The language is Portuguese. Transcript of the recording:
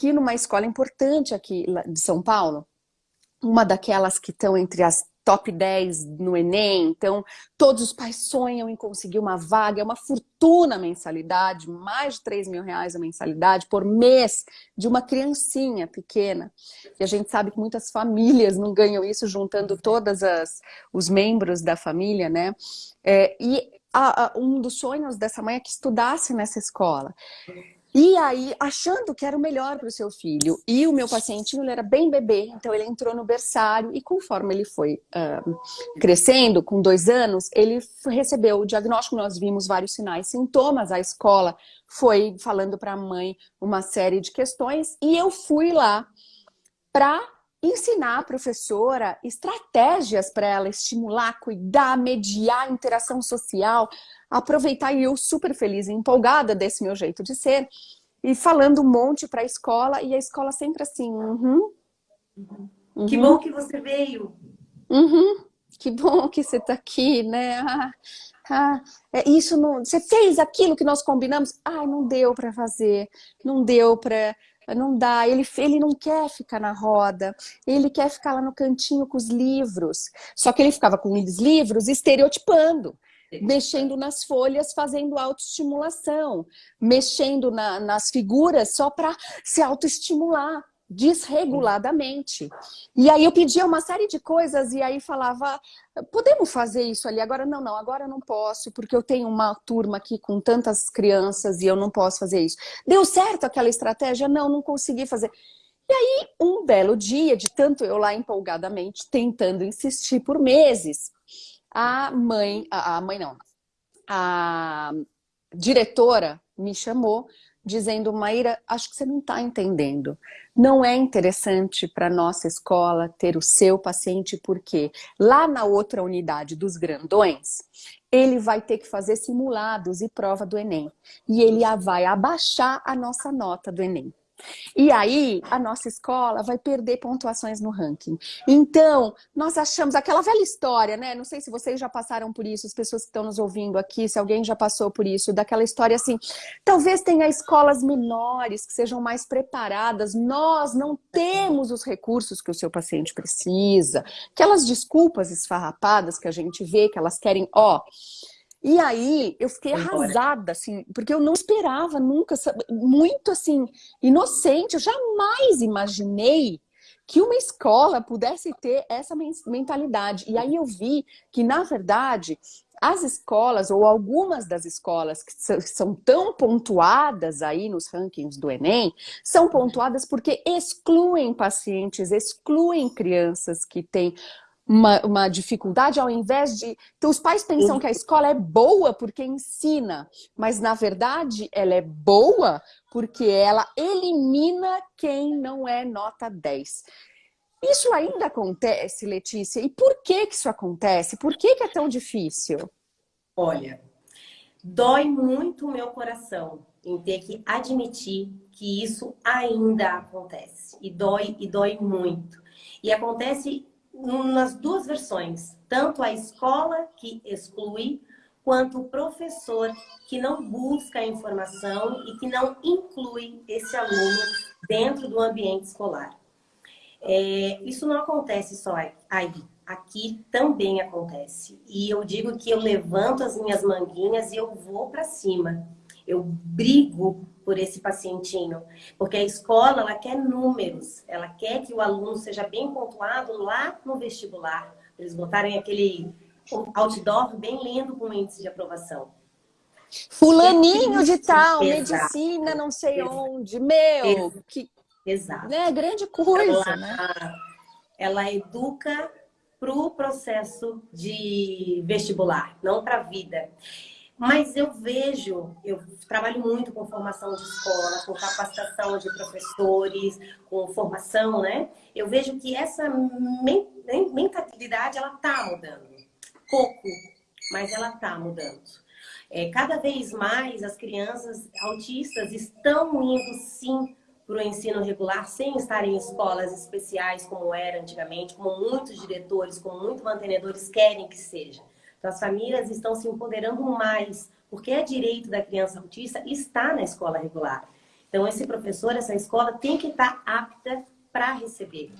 que numa escola importante aqui de São Paulo, uma daquelas que estão entre as top 10 no Enem, então todos os pais sonham em conseguir uma vaga, é uma fortuna a mensalidade, mais de 3 mil reais a mensalidade por mês de uma criancinha pequena. E a gente sabe que muitas famílias não ganham isso juntando todos os membros da família, né? É, e a, a, um dos sonhos dessa mãe é que estudasse nessa escola. E aí, achando que era o melhor para o seu filho. E o meu pacientinho, ele era bem bebê, então ele entrou no berçário e conforme ele foi crescendo, com dois anos, ele recebeu o diagnóstico, nós vimos vários sinais, sintomas, a escola foi falando para a mãe uma série de questões e eu fui lá para ensinar a professora estratégias para ela estimular, cuidar, mediar a interação social, aproveitar e eu super feliz e empolgada desse meu jeito de ser e falando um monte para a escola e a escola sempre assim, uhum, uhum. Que bom que você veio. Uhum, que bom que você está aqui, né? Ah, ah, é, isso não, você fez aquilo que nós combinamos? Ah, não deu para fazer, não deu para não dá, ele, ele não quer ficar na roda, ele quer ficar lá no cantinho com os livros. Só que ele ficava com os livros estereotipando mexendo nas folhas, fazendo autoestimulação, mexendo na, nas figuras só para se autoestimular desreguladamente. E aí eu pedia uma série de coisas e aí falava, podemos fazer isso ali? Agora não, não, agora não posso, porque eu tenho uma turma aqui com tantas crianças e eu não posso fazer isso. Deu certo aquela estratégia? Não, não consegui fazer. E aí, um belo dia, de tanto eu lá empolgadamente, tentando insistir por meses, a mãe, a mãe não, a diretora me chamou dizendo, Maíra, acho que você não está entendendo. Não é interessante para nossa escola ter o seu paciente, porque lá na outra unidade dos grandões, ele vai ter que fazer simulados e prova do Enem. E ele vai abaixar a nossa nota do Enem. E aí, a nossa escola vai perder pontuações no ranking. Então, nós achamos aquela velha história, né? Não sei se vocês já passaram por isso, as pessoas que estão nos ouvindo aqui, se alguém já passou por isso, daquela história assim, talvez tenha escolas menores que sejam mais preparadas, nós não temos os recursos que o seu paciente precisa. Aquelas desculpas esfarrapadas que a gente vê, que elas querem, ó... E aí eu fiquei arrasada, assim, porque eu não esperava nunca, muito assim, inocente, eu jamais imaginei que uma escola pudesse ter essa mentalidade. E aí eu vi que, na verdade, as escolas, ou algumas das escolas que são tão pontuadas aí nos rankings do Enem, são pontuadas porque excluem pacientes, excluem crianças que têm uma, uma dificuldade ao invés de... Então os pais pensam que a escola é boa porque ensina, mas na verdade ela é boa porque ela elimina quem não é nota 10. Isso ainda acontece, Letícia? E por que que isso acontece? Por que que é tão difícil? Olha, dói muito o meu coração em ter que admitir que isso ainda acontece. E dói, e dói muito. E acontece nas duas versões, tanto a escola que exclui, quanto o professor que não busca a informação e que não inclui esse aluno dentro do ambiente escolar. É, isso não acontece só aí, aqui também acontece. E eu digo que eu levanto as minhas manguinhas e eu vou para cima. Eu brigo por esse pacientinho. Porque a escola, ela quer números. Ela quer que o aluno seja bem pontuado lá no vestibular. Eles botarem aquele outdoor bem lindo com índice de aprovação. Fulaninho de tal, Exato. medicina não sei Exato. onde. Meu, Exato. que Exato. Né, grande coisa, ela, né? Ela educa para o processo de vestibular, não para a vida. Mas eu vejo, eu trabalho muito com formação de escola, com capacitação de professores, com formação, né? Eu vejo que essa mentalidade, ela tá mudando. Pouco, mas ela tá mudando. É, cada vez mais as crianças autistas estão indo, sim, para o ensino regular sem estar em escolas especiais como era antigamente, como muitos diretores, como muitos mantenedores querem que seja. Então, as famílias estão se empoderando mais, porque é direito da criança autista estar na escola regular. Então, esse professor, essa escola tem que estar apta para receber.